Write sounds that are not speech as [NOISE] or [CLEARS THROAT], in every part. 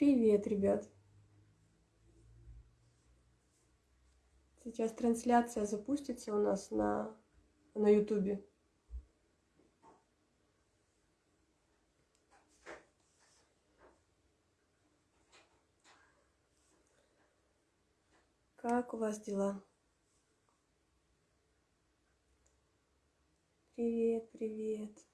Привет, ребят. Сейчас трансляция запустится у нас на, на YouTube. Как у вас дела? Привет, привет.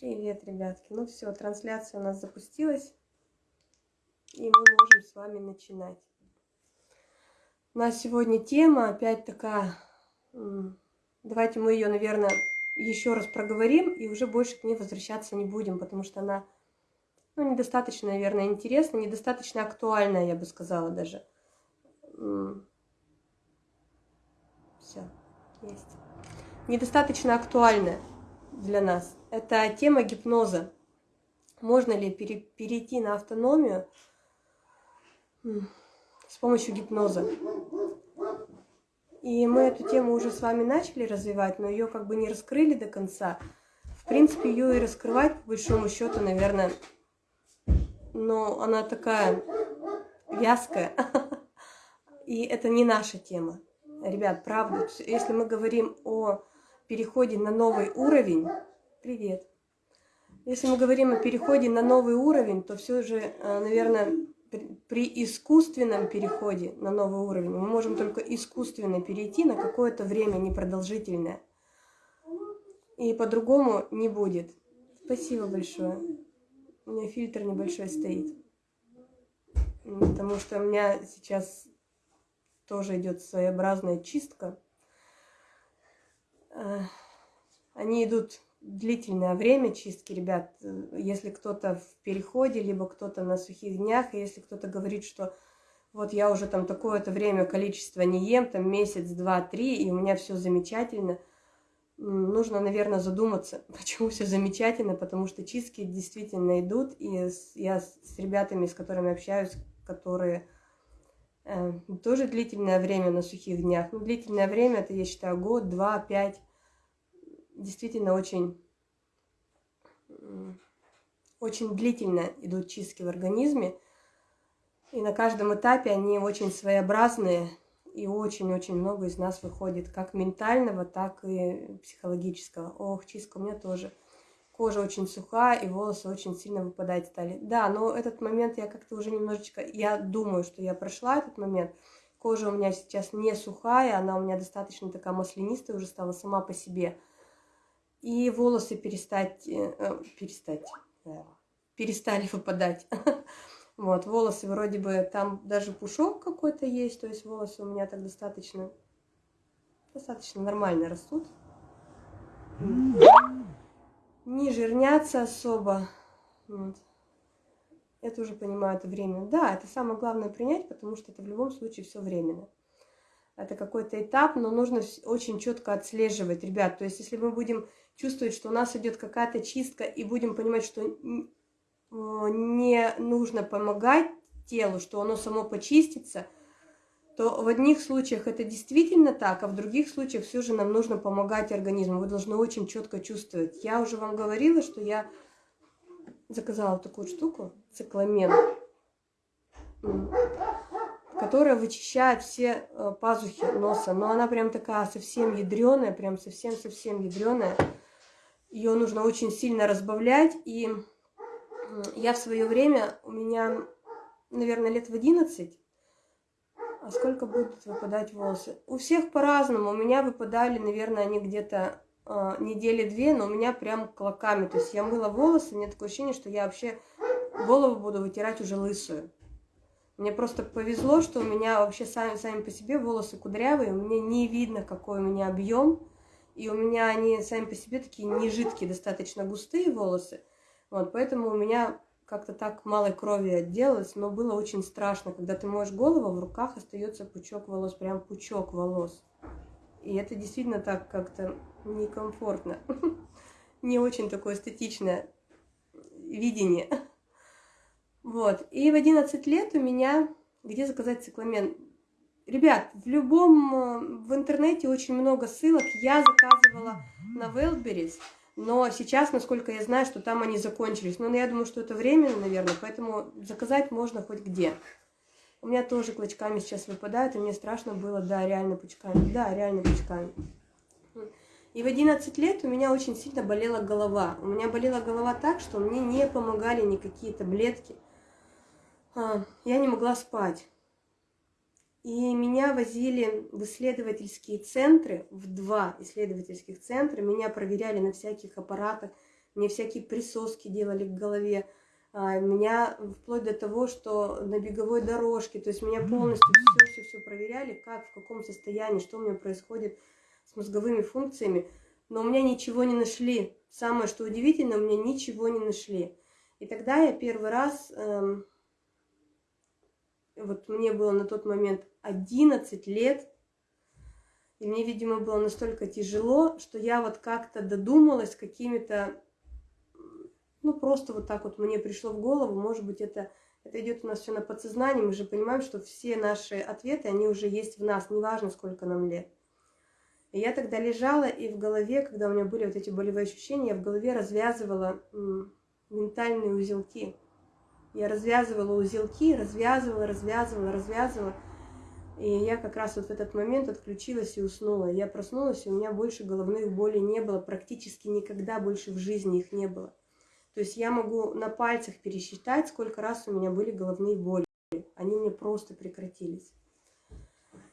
Привет, ребятки. Ну все, трансляция у нас запустилась. И мы можем с вами начинать. У сегодня тема опять такая... Давайте мы ее, наверное, еще раз проговорим и уже больше к ней возвращаться не будем, потому что она ну, недостаточно, наверное, интересна, недостаточно актуальная, я бы сказала даже. Все, есть. Недостаточно актуальная для нас. Это тема гипноза. Можно ли пере, перейти на автономию с помощью гипноза? И мы эту тему уже с вами начали развивать, но ее как бы не раскрыли до конца. В принципе, ее и раскрывать, по большому счету, наверное, но она такая вязкая. [LAUGHS] И это не наша тема. Ребят, правда, если мы говорим о переходе на новый уровень, привет, если мы говорим о переходе на новый уровень, то все же, э, наверное, при искусственном переходе на новый уровень мы можем только искусственно перейти на какое-то время непродолжительное. И по-другому не будет. Спасибо большое. У меня фильтр небольшой стоит. Потому что у меня сейчас тоже идет своеобразная чистка. Э, они идут длительное время чистки, ребят. Если кто-то в переходе, либо кто-то на сухих днях, и если кто-то говорит, что вот я уже там такое-то время, количество не ем, там месяц, два, три, и у меня все замечательно, нужно, наверное, задуматься, [LAUGHS] почему все замечательно, потому что чистки действительно идут, и я с ребятами, с которыми общаюсь, которые тоже длительное время на сухих днях, ну, длительное время, это, я считаю, год, два, пять, действительно очень, очень длительно идут чистки в организме. И на каждом этапе они очень своеобразные, и очень-очень много из нас выходит как ментального, так и психологического. Ох, чистка у меня тоже. Кожа очень сухая, и волосы очень сильно выпадать стали. Да, но этот момент я как-то уже немножечко... Я думаю, что я прошла этот момент. Кожа у меня сейчас не сухая, она у меня достаточно такая маслянистая уже стала сама по себе и волосы перестать, э, э перестать, э, перестали выпадать. [LAUGHS] Вот, волосы вроде бы, там даже пушок какой-то есть, то есть волосы у меня так достаточно, достаточно нормально растут. Не жирнятся особо. Вот. Это уже понимаю, это время. Да, это самое главное принять, потому что это в любом случае все временно это какой-то этап, но нужно очень четко отслеживать, ребят. То есть, если мы будем чувствовать, что у нас идет какая-то чистка, и будем понимать, что не нужно помогать телу, что оно само почистится, то в одних случаях это действительно так, а в других случаях все же нам нужно помогать организму. Вы должны очень четко чувствовать. Я уже вам говорила, что я заказала такую штуку, цикламен которая вычищает все э, пазухи носа. Но она прям такая совсем ядреная, прям совсем-совсем ядреная. Ее нужно очень сильно разбавлять. И я в свое время, у меня, наверное, лет в 11, а сколько будут выпадать волосы? У всех по-разному. У меня выпадали, наверное, они где-то э, недели две, но у меня прям клоками. То есть я мыла волосы, у меня такое ощущение, что я вообще голову буду вытирать уже лысую. Мне просто повезло, что у меня вообще сами, сами по себе волосы кудрявые, меня не видно, какой у меня объем, и у меня они сами по себе такие не жидкие, достаточно густые волосы. Вот, поэтому у меня как-то так малой крови отделалось, но было очень страшно, когда ты моешь голову, в руках остается пучок волос, прям пучок волос. И это действительно так как-то некомфортно. [LAUGHS] не очень такое эстетичное видение. Вот. И в 11 лет у меня... Где заказать цикламен? Ребят, в любом... Э, в интернете очень много ссылок. Я заказывала на Wildberries, но сейчас, насколько я знаю, что там они закончились. Но я думаю, что это временно, наверное, поэтому заказать можно хоть где. У меня тоже клочками сейчас выпадают, и мне страшно было, да, реально пучками. Да, реально пучками. И в 11 лет у меня очень сильно болела голова. У меня болела голова так, что мне не помогали никакие таблетки. А, я не могла спать. И меня возили в исследовательские центры, в два исследовательских центра. Меня проверяли на всяких аппаратах, мне всякие присоски делали к голове. А, меня вплоть до того, что на беговой дорожке, то есть меня полностью все-все-все проверяли, как, в каком состоянии, что у меня происходит с мозговыми функциями, но у меня ничего не нашли. Самое, что удивительно, у меня ничего не нашли. И тогда я первый раз, эм, вот мне было на тот момент 11 лет, и мне, видимо, было настолько тяжело, что я вот как-то додумалась какими-то, ну, просто вот так вот мне пришло в голову, может быть, это, это идет у нас все на подсознании, мы же понимаем, что все наши ответы, они уже есть в нас, неважно, сколько нам лет. И я тогда лежала, и в голове, когда у меня были вот эти болевые ощущения, я в голове развязывала ментальные узелки. Я развязывала узелки, развязывала, развязывала, развязывала. И я как раз вот в этот момент отключилась и уснула. Я проснулась, и у меня больше головных болей не было. Практически никогда больше в жизни их не было. То есть я могу на пальцах пересчитать, сколько раз у меня были головные боли. Они мне просто прекратились.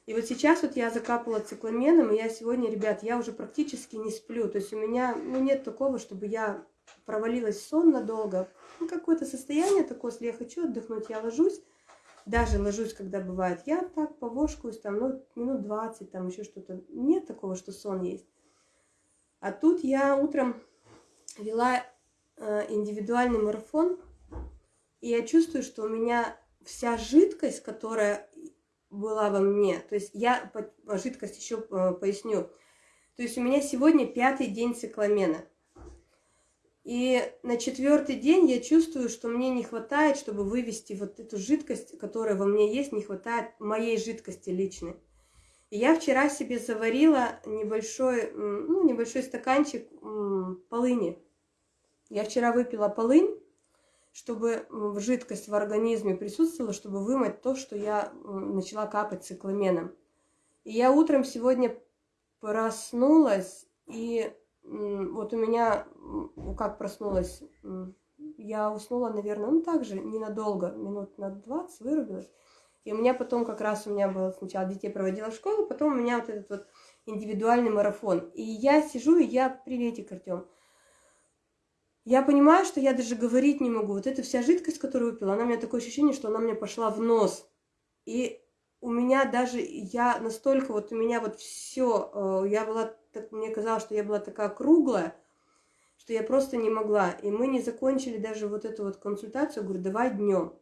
И вот сейчас вот я закапала цикламеном, и я сегодня, ребят, я уже практически не сплю. То есть у меня ну, нет такого, чтобы я провалилась в сон надолго. Ну, какое-то состояние такое, если я хочу отдохнуть, я ложусь. Даже ложусь, когда бывает. Я так повошкаюсь, там, ну, минут 20, там еще что-то. Нет такого, что сон есть. А тут я утром вела э, индивидуальный марафон, и я чувствую, что у меня вся жидкость, которая была во мне. То есть я жидкость еще э, поясню. То есть у меня сегодня пятый день цикламена. И на четвертый день я чувствую, что мне не хватает, чтобы вывести вот эту жидкость, которая во мне есть, не хватает моей жидкости личной. И я вчера себе заварила небольшой, ну, небольшой стаканчик полыни. Я вчера выпила полынь, чтобы жидкость в организме присутствовала, чтобы вымыть то, что я начала капать цикламеном. И я утром сегодня проснулась, и вот у меня, как проснулась, я уснула, наверное, ну так же, ненадолго, минут на 20 вырубилась. И у меня потом как раз у меня было сначала детей проводила в школу, потом у меня вот этот вот индивидуальный марафон. И я сижу, и я, приветик, Артем, я понимаю, что я даже говорить не могу. Вот эта вся жидкость, которую выпила, она у меня такое ощущение, что она мне пошла в нос. И у меня даже, я настолько, вот у меня вот все, э, я была, так, мне казалось, что я была такая круглая, что я просто не могла. И мы не закончили даже вот эту вот консультацию, говорю, давай днем.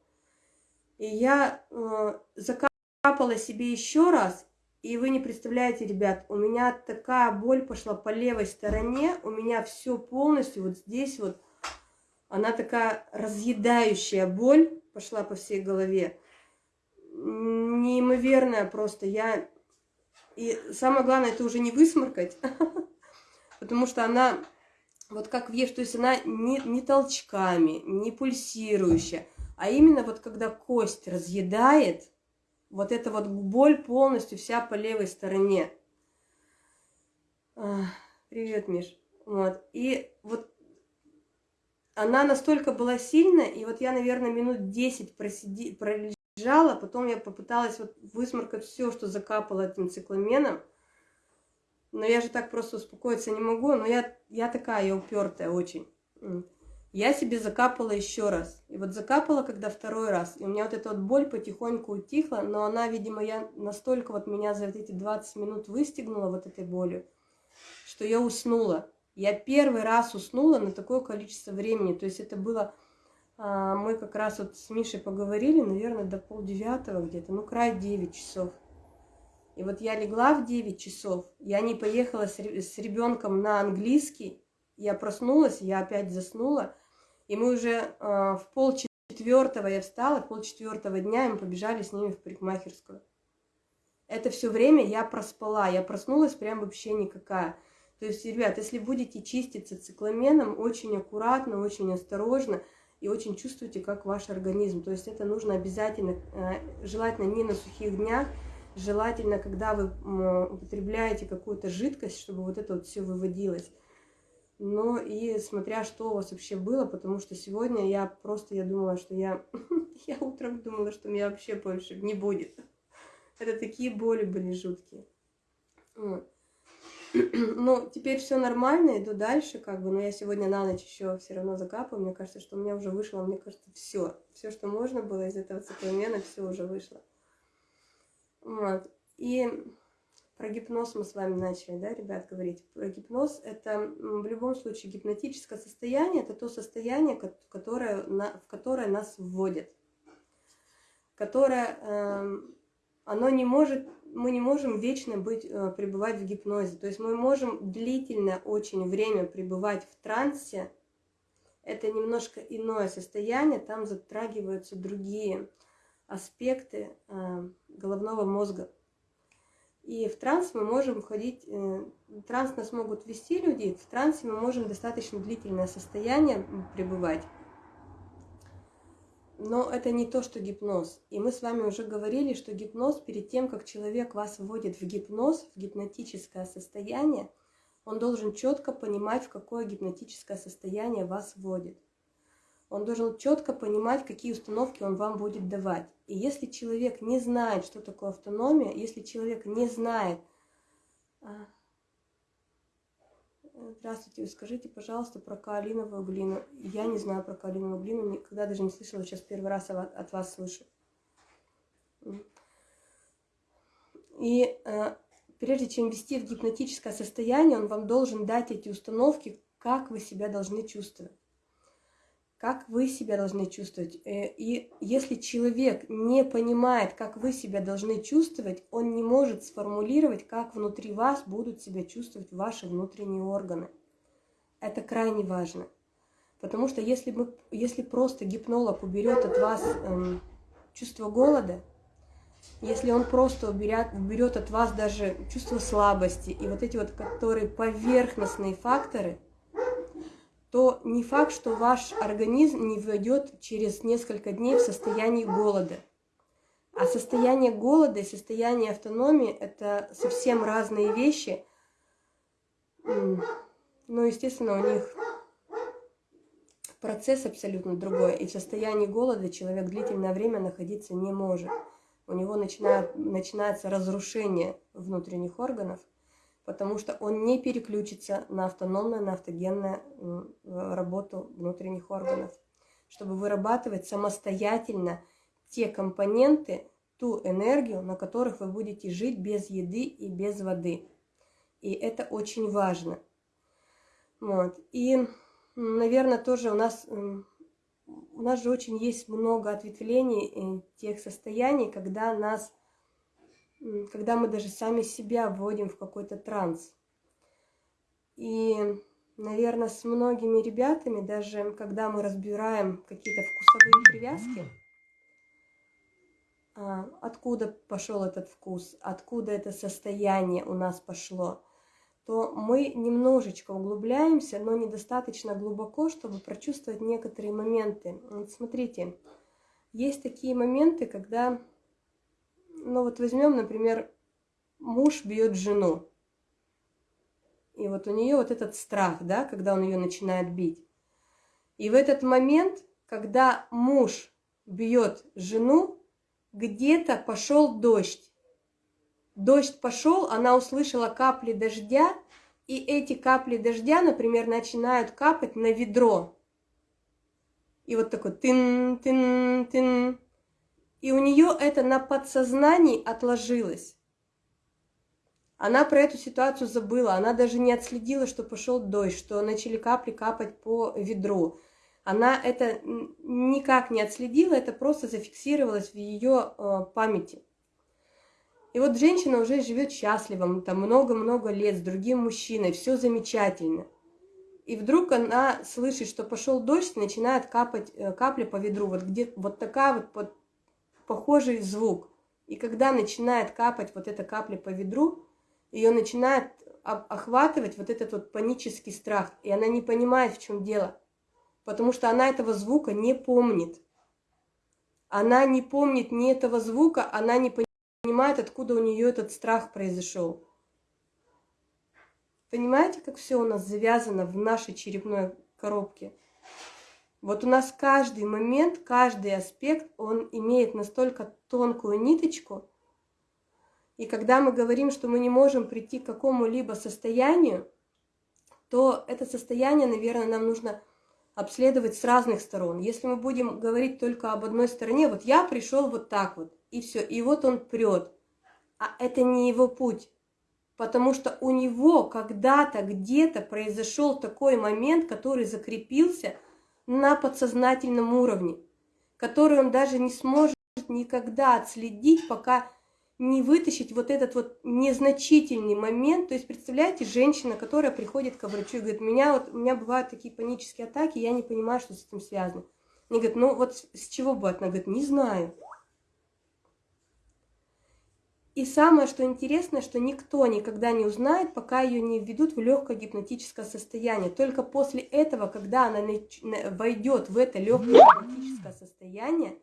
И я э, закапала себе еще раз, и вы не представляете, ребят, у меня такая боль пошла по левой стороне, у меня все полностью вот здесь вот, она такая разъедающая боль пошла по всей голове. Неимоверная просто. Я... И самое главное, это уже не высморкать, [LAUGHS] потому что она вот как веш, то есть она не, не толчками, не пульсирующая, а именно вот когда кость разъедает, вот эта вот боль полностью вся по левой стороне. Привет, Миш. Вот. И вот она настолько была сильная, и вот я, наверное, минут 10 просиди, пролежала, потом я попыталась вот высморкать все, что закапало этим цикламеном. Но я же так просто успокоиться не могу, но я, я такая, я упертая очень. Я себе закапала еще раз. И вот закапала, когда второй раз. И у меня вот эта вот боль потихоньку утихла, но она, видимо, я настолько вот меня за вот эти 20 минут выстегнула вот этой болью, что я уснула. Я первый раз уснула на такое количество времени. То есть это было... А, мы как раз вот с Мишей поговорили, наверное, до полдевятого где-то, ну, край 9 часов. И вот я легла в 9 часов, я не поехала с ребенком на английский, Я проснулась, я опять заснула, и мы уже э, в пол четвертого я встала, пол четвертого дня, и мы побежали с ними в парикмахерскую. Это все время я проспала, я проснулась прям вообще никакая. То есть, ребят, если будете чиститься цикламеном, очень аккуратно, очень осторожно и очень чувствуйте, как ваш организм. То есть это нужно обязательно, э, желательно не на сухих днях, желательно, когда вы употребляете какую-то жидкость, чтобы вот это вот все выводилось. Но и смотря, что у вас вообще было, потому что сегодня я просто, я думала, что я, [LAUGHS] я утром думала, что меня вообще больше не будет. Это такие боли были жуткие. Вот. [CLEARS THROAT] Ну, теперь все нормально, иду дальше, как бы, но я сегодня на ночь еще все равно закапаю. Мне кажется, что у меня уже вышло, мне кажется, все. Все, что можно было из этого цикламена, все уже вышло. Вот. И про гипноз мы с вами начали, да, ребят, говорить. Про гипноз это в любом случае гипнотическое состояние, это то состояние, которое, в которое нас вводит, которое, эм, оно не может мы не можем вечно быть, э, пребывать в гипнозе. То есть мы можем длительное очень время пребывать в трансе. Это немножко иное состояние, там затрагиваются другие аспекты э, головного мозга. И в транс мы можем входить, э, транс нас могут ввести люди, в трансе мы можем достаточно длительное состояние пребывать. Но это не то, что гипноз. И мы с вами уже говорили, что гипноз, перед тем, как человек вас вводит в гипноз, в гипнотическое состояние, он должен четко понимать, в какое гипнотическое состояние вас вводит. Он должен четко понимать, какие установки он вам будет давать. И если человек не знает, что такое автономия, если человек не знает, а, Здравствуйте, скажите, пожалуйста, про каолиновую глину. Я не знаю про каолиновую глину, никогда даже не слышала, сейчас первый раз от вас слышу. И э, прежде чем ввести в гипнотическое состояние, он вам должен дать эти установки, как вы себя должны чувствовать как вы себя должны чувствовать. Э, и если человек не понимает, как вы себя должны чувствовать, он не может сформулировать, как внутри вас будут себя чувствовать ваши внутренние органы. Это крайне важно. Потому что если, мы, если просто гипнолог уберет от вас эм, чувство голода, если он просто уберет, уберет от вас даже чувство слабости и вот эти вот, которые поверхностные факторы – то не факт, что ваш организм не войдет через несколько дней в состояние голода. А состояние голода и состояние автономии – это совсем разные вещи. Ну, естественно, у них процесс абсолютно другой. И в состоянии голода человек длительное время находиться не может. У него начинает, начинается разрушение внутренних органов – потому что он не переключится на автономную, на автогенную работу внутренних органов, чтобы вырабатывать самостоятельно те компоненты, ту энергию, на которых вы будете жить без еды и без воды. И это очень важно. Вот. И, наверное, тоже у нас, у нас же очень есть много ответвлений э, тех состояний, когда нас когда мы даже сами себя вводим в какой-то транс. И, наверное, с многими ребятами, даже когда мы разбираем какие-то вкусовые привязки, а, откуда пошел этот вкус, откуда это состояние у нас пошло, то мы немножечко углубляемся, но недостаточно глубоко, чтобы прочувствовать некоторые моменты. Вот смотрите, есть такие моменты, когда ну вот возьмем, например, муж бьет жену. И вот у нее вот этот страх, да, когда он ее начинает бить. И в этот момент, когда муж бьет жену, где-то пошел дождь. Дождь пошел, она услышала капли дождя, и эти капли дождя, например, начинают капать на ведро. И вот такой тын-тын-тын. И у нее это на подсознании отложилось. Она про эту ситуацию забыла, она даже не отследила, что пошел дождь, что начали капли капать по ведру. Она это никак не отследила, это просто зафиксировалось в ее э, памяти. И вот женщина уже живет счастливо, там много-много лет с другим мужчиной, все замечательно. И вдруг она слышит, что пошел дождь, начинает капать э, капля по ведру. Вот где вот такая вот похожий звук. И когда начинает капать вот эта капля по ведру, ее начинает охватывать вот этот вот панический страх. И она не понимает, в чем дело. Потому что она этого звука не помнит. Она не помнит ни этого звука, она не понимает, откуда у нее этот страх произошел. Понимаете, как все у нас завязано в нашей черепной коробке? Вот у нас каждый момент, каждый аспект, он имеет настолько тонкую ниточку. И когда мы говорим, что мы не можем прийти к какому-либо состоянию, то это состояние, наверное, нам нужно обследовать с разных сторон. Если мы будем говорить только об одной стороне, вот я пришел вот так вот, и все, и вот он прет, а это не его путь потому что у него когда-то где-то произошел такой момент, который закрепился на подсознательном уровне, который он даже не сможет никогда отследить, пока не вытащить вот этот вот незначительный момент. То есть, представляете, женщина, которая приходит к врачу и говорит, меня, вот, у меня бывают такие панические атаки, я не понимаю, что с этим связано. Они говорят, ну вот с чего бывает? Она говорит, не знаю. И самое, что интересно, что никто никогда не узнает, пока ее не введут в легкое гипнотическое состояние. Только после этого, когда она войдет в это легкое гипнотическое состояние,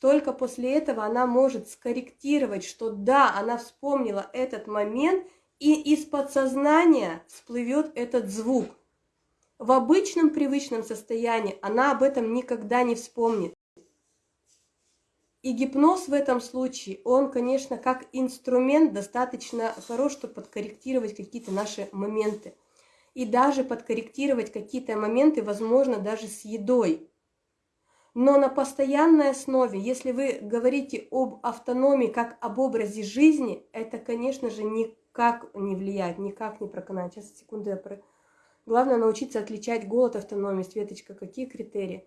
только после этого она может скорректировать, что да, она вспомнила этот момент, и из подсознания всплывет этот звук. В обычном привычном состоянии она об этом никогда не вспомнит. И гипноз в этом случае, он, конечно, как инструмент достаточно хорош, чтобы подкорректировать какие-то наши моменты. И даже подкорректировать какие-то моменты, возможно, даже с едой. Но на постоянной основе, если вы говорите об автономии как об образе жизни, это, конечно же, никак не влияет, никак не проканает. Сейчас, секунду, я про... Главное научиться отличать голод, автономию. Светочка, какие критерии?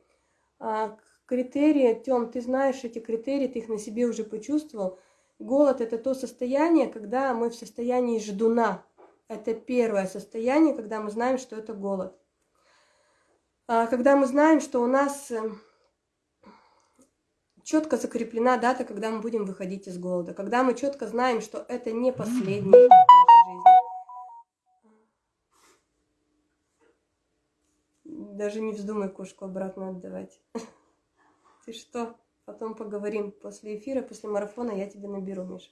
Критерии, Тём, ты знаешь эти критерии, ты их на себе уже почувствовал. Голод – это то состояние, когда мы в состоянии ждуна. Это первое состояние, когда мы знаем, что это голод. А, когда мы знаем, что у нас э, четко закреплена дата, когда мы будем выходить из голода. Когда мы четко знаем, что это не последний этап нашей жизни. Даже не вздумай кошку обратно отдавать. [LAUGHS] Ты что? Потом поговорим после эфира, после марафона я тебе наберу, Миша.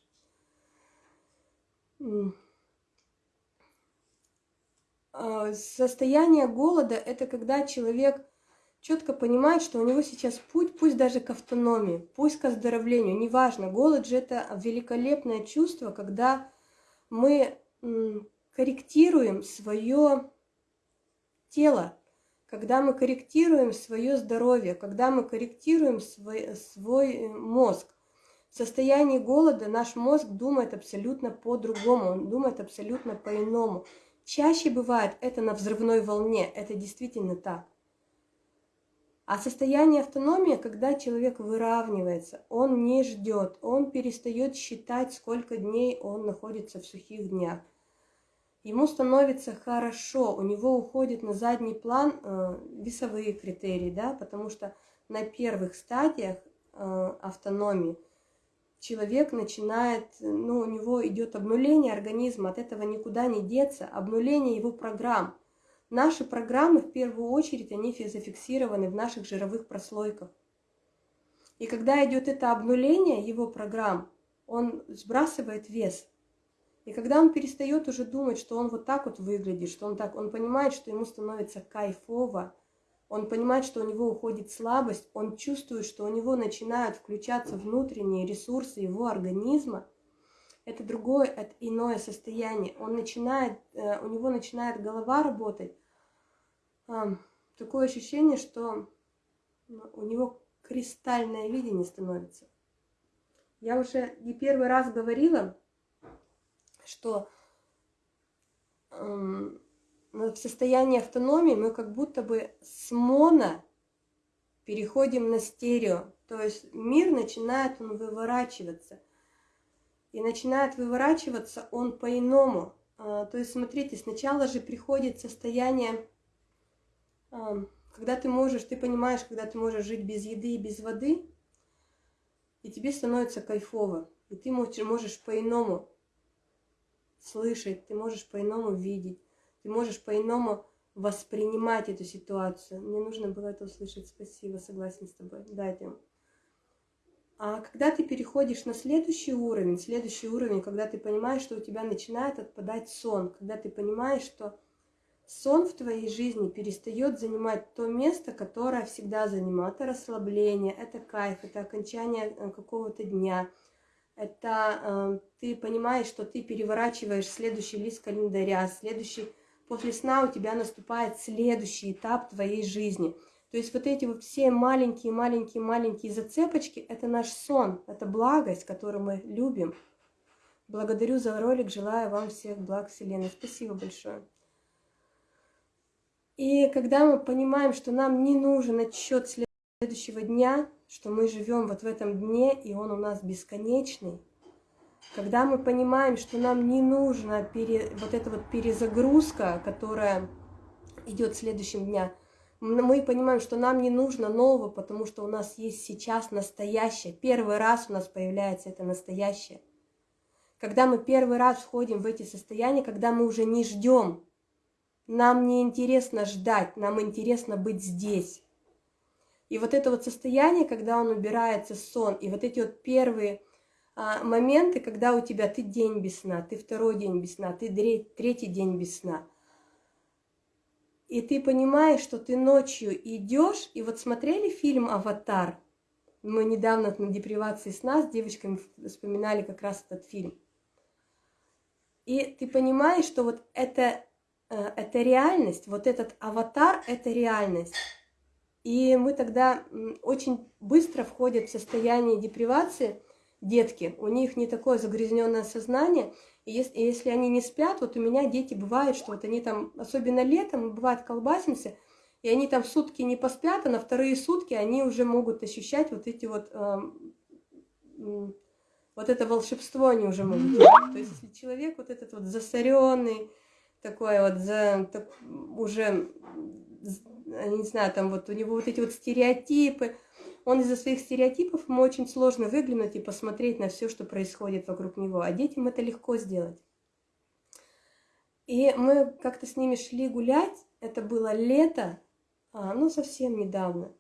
А, состояние голода – это когда человек четко понимает, что у него сейчас путь, пусть даже к автономии, пусть к оздоровлению, неважно. Голод же – это великолепное чувство, когда мы корректируем свое тело, когда мы корректируем свое здоровье, когда мы корректируем свой, свой э, мозг. В состоянии голода наш мозг думает абсолютно по-другому, он думает абсолютно по-иному. Чаще бывает это на взрывной волне, это действительно так. А состояние автономии, когда человек выравнивается, он не ждет, он перестает считать, сколько дней он находится в сухих днях ему становится хорошо, у него уходит на задний план э, весовые критерии, да, потому что на первых стадиях э, автономии человек начинает, ну, у него идет обнуление организма, от этого никуда не деться, обнуление его программ. Наши программы, в первую очередь, они зафиксированы в наших жировых прослойках. И когда идет это обнуление его программ, он сбрасывает вес – и когда он перестает уже думать, что он вот так вот выглядит, что он так, он понимает, что ему становится кайфово, он понимает, что у него уходит слабость, он чувствует, что у него начинают включаться внутренние ресурсы его организма, это другое, это иное состояние. Он начинает, э, у него начинает голова работать. Такое ощущение, что ну, у него кристальное видение становится. Я уже не первый раз говорила, что эм, в состоянии автономии мы как будто бы с моно переходим на стерео. То есть мир начинает он выворачиваться. И начинает выворачиваться он по-иному. А, то есть, смотрите, сначала же приходит состояние когда ты можешь, ты понимаешь, когда ты можешь жить без еды и без воды, и тебе становится кайфово, и ты можешь по-иному слышать, ты можешь по-иному видеть, ты можешь по-иному воспринимать эту ситуацию. Мне нужно было это услышать. Спасибо, согласен с тобой. Дайте. А когда ты переходишь на следующий уровень, следующий уровень, когда ты понимаешь, что у тебя начинает отпадать сон, когда ты понимаешь, что сон в твоей жизни перестает занимать то место, которое всегда занимало. Это расслабление, это кайф, это окончание э, какого-то дня. Это э, ты понимаешь, что ты переворачиваешь следующий лист календаря, следующий после сна у тебя наступает следующий этап твоей жизни. То есть вот эти вот все маленькие-маленькие-маленькие зацепочки – это наш сон, это благость, которую мы любим. Благодарю за ролик, желаю вам всех благ Вселенной. Спасибо большое. И когда мы понимаем, что нам не нужен отчет следующего дня, что мы живем вот в этом дне, и он у нас бесконечный, когда мы понимаем, что нам не нужна пере, вот эта вот перезагрузка, которая идет следующим днем, мы понимаем, что нам не нужно нового, потому что у нас есть сейчас настоящее. Первый раз у нас появляется это настоящее. Когда мы первый раз входим в эти состояния, когда мы уже не ждем, нам не интересно ждать, нам интересно быть здесь. И вот это вот состояние, когда он убирается сон, и вот эти вот первые а, моменты, когда у тебя ты день без сна, ты второй день без сна, ты третий день без сна. И ты понимаешь, что ты ночью идешь, и вот смотрели фильм «Аватар», мы недавно на депривации сна с девочками вспоминали как раз этот фильм. И ты понимаешь, что вот это, э, это реальность, вот этот аватар – это реальность. И мы тогда очень быстро входим в состояние депривации – детки, у них не такое загрязненное сознание, и если, и если они не спят, вот у меня дети бывают, что вот они там, особенно летом, бывает колбасимся, и они там сутки не поспят, а на вторые сутки они уже могут ощущать вот эти вот, э, вот это волшебство они уже могут. То есть если человек вот этот вот засоренный, такой вот, за, так, уже, не знаю, там вот у него вот эти вот стереотипы, он из-за своих стереотипов, ему очень сложно выглянуть и посмотреть на все, что происходит вокруг него, а детям это легко сделать. И мы как-то с ними шли гулять, это было лето, а, ну совсем недавно.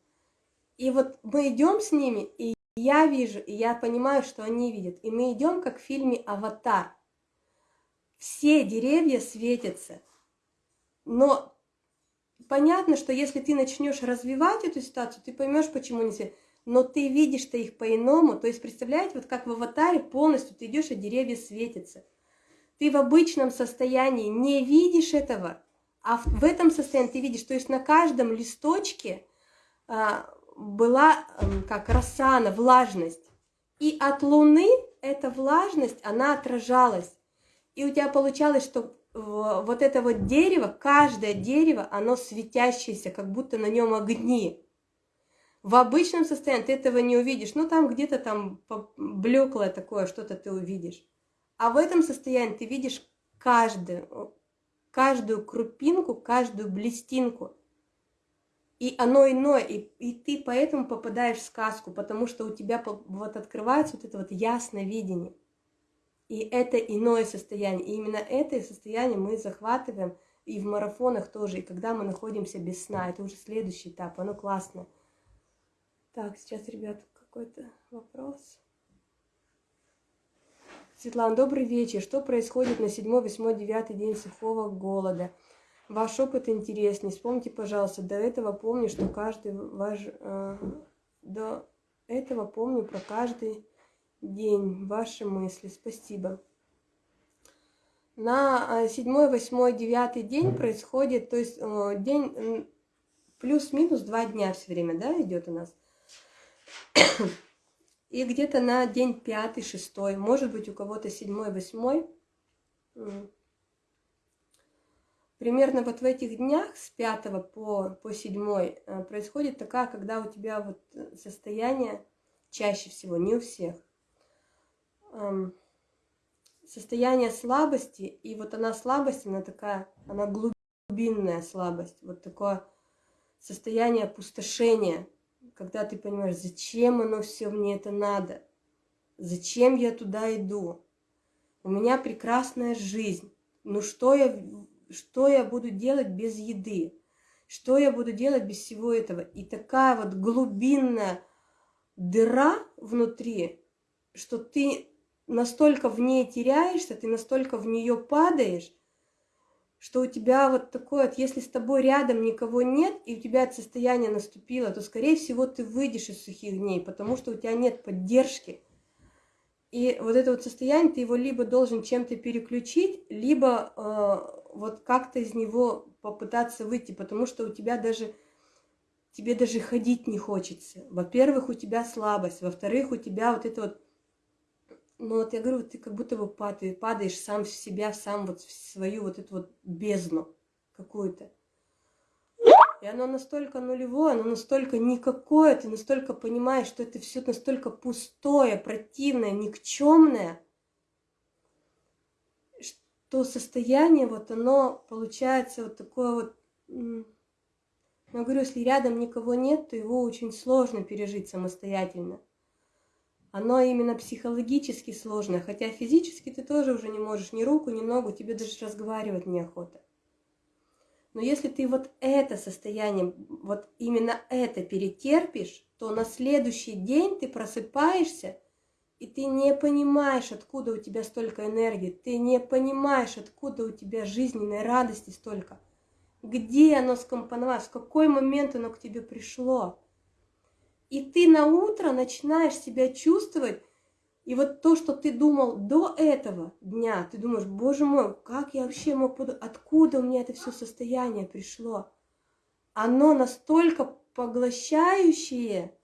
И вот мы идем с ними, и я вижу, и я понимаю, что они видят. И мы идем, как в фильме «Аватар». Все деревья светятся, но понятно, что если ты начнешь развивать эту ситуацию, ты поймешь, почему не все. Но ты видишь-то их по-иному. То есть, представляете, вот как в аватаре полностью ты идешь, а деревья светятся. Ты в обычном состоянии не видишь этого, а в, этом состоянии ты видишь. То есть на каждом листочке а, была а, как росана, влажность. И от Луны эта влажность, она отражалась. И у тебя получалось, что вот это вот дерево, каждое дерево, оно светящееся, как будто на нем огни. В обычном состоянии ты этого не увидишь, ну там где-то там блеклое такое, что-то ты увидишь. А в этом состоянии ты видишь каждую, каждую крупинку, каждую блестинку. И оно иное, и, и ты поэтому попадаешь в сказку, потому что у тебя вот открывается вот это вот ясное видение. И это иное состояние. И именно это состояние мы захватываем и в марафонах тоже, и когда мы находимся без сна. Это уже следующий этап, оно классное. Так, сейчас, ребят, какой-то вопрос. Светлана, добрый вечер. Что происходит на 7, 8, 9 день сухого голода? Ваш опыт интересный. Вспомните, пожалуйста, до этого помню, что каждый ваш... Э, до этого помню про каждый день, ваши мысли. Спасибо. На 7, 8, 9 день происходит, то есть э, день плюс-минус два дня все время, да, идет у нас. И где-то на день пятый, шестой, может быть, у кого-то седьмой, восьмой. Примерно вот в этих днях с пятого по, по седьмой э, происходит такая, когда у тебя вот состояние чаще всего, не у всех, состояние слабости, и вот она слабость, она такая, она глубинная слабость, вот такое состояние опустошения, когда ты понимаешь, зачем оно все мне это надо, зачем я туда иду. У меня прекрасная жизнь. Ну что я, что я буду делать без еды? Что я буду делать без всего этого? И такая вот глубинная дыра внутри, что ты настолько в ней теряешься, ты настолько в нее падаешь, что у тебя вот такое, вот, если с тобой рядом никого нет, и у тебя это состояние наступило, то, скорее всего, ты выйдешь из сухих дней, потому что у тебя нет поддержки. И вот это вот состояние, ты его либо должен чем-то переключить, либо э, вот как-то из него попытаться выйти, потому что у тебя даже, тебе даже ходить не хочется. Во-первых, у тебя слабость, во-вторых, у тебя вот это вот ну вот я говорю, ты как будто бы падаешь, падаешь сам в себя, сам вот в свою вот эту вот бездну какую-то. И оно настолько нулевое, оно настолько никакое, ты настолько понимаешь, что это все настолько пустое, противное, никчемное, что состояние вот оно получается вот такое вот... Я говорю, если рядом никого нет, то его очень сложно пережить самостоятельно оно именно психологически сложное, хотя физически ты тоже уже не можешь ни руку, ни ногу, тебе даже разговаривать неохота. Но если ты вот это состояние, вот именно это перетерпишь, то на следующий день ты просыпаешься, и ты не понимаешь, откуда у тебя столько энергии, ты не понимаешь, откуда у тебя жизненной радости столько, где оно скомпоновалось, в какой момент оно к тебе пришло. И ты на утро начинаешь себя чувствовать, и вот то, что ты думал до этого дня, ты думаешь, боже мой, как я вообще мог, откуда у меня это все состояние пришло? Оно настолько поглощающее,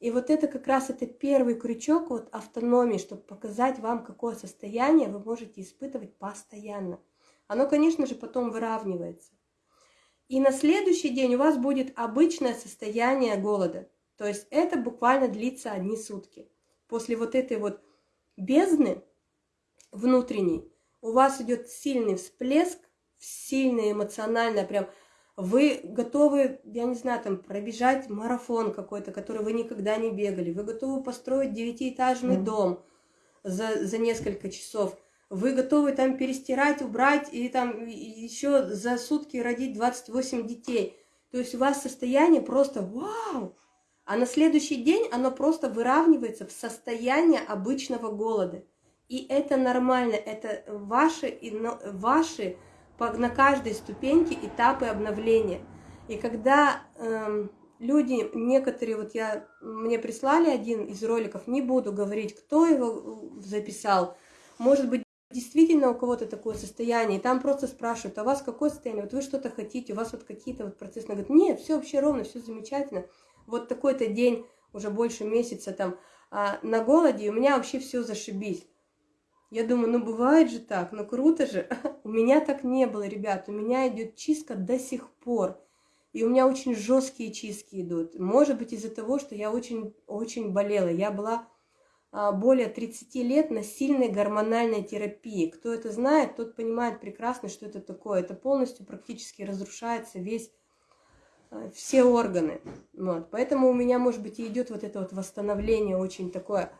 и вот это как раз это первый крючок вот автономии, чтобы показать вам, какое состояние вы можете испытывать постоянно. Оно, конечно же, потом выравнивается. И на следующий день у вас будет обычное состояние голода. То есть это буквально длится одни сутки. После вот этой вот бездны внутренней у вас идет сильный всплеск, сильный эмоционально прям вы готовы, я не знаю, там пробежать марафон какой-то, который вы никогда не бегали. Вы готовы построить девятиэтажный mm. дом за, за несколько часов. Вы готовы там перестирать, убрать и там еще за сутки родить 28 детей. То есть у вас состояние просто вау! А на следующий день оно просто выравнивается в состояние обычного голода. И это нормально, это ваши, ваши на каждой ступеньке этапы обновления. И когда эм, люди, некоторые, вот я, мне прислали один из роликов, не буду говорить, кто его э, записал, может быть, действительно у кого-то такое состояние, и там просто спрашивают, а у вас какое состояние, вот вы что-то хотите, у вас вот какие-то вот процессы, она говорит, нет, все вообще ровно, все замечательно, вот такой-то день, уже больше месяца там, а, на голоде, и у меня вообще все зашибись. Я думаю, ну бывает же так, ну круто же. [LAUGHS] у меня так не было, ребят, у меня идет чистка до сих пор. И у меня очень жесткие чистки идут. Может быть из-за того, что я очень-очень болела. Я была а, более 30 лет на сильной гормональной терапии. Кто это знает, тот понимает прекрасно, что это такое. Это полностью практически разрушается весь все органы. Вот. Поэтому у меня, может быть, и идет вот это вот восстановление очень такое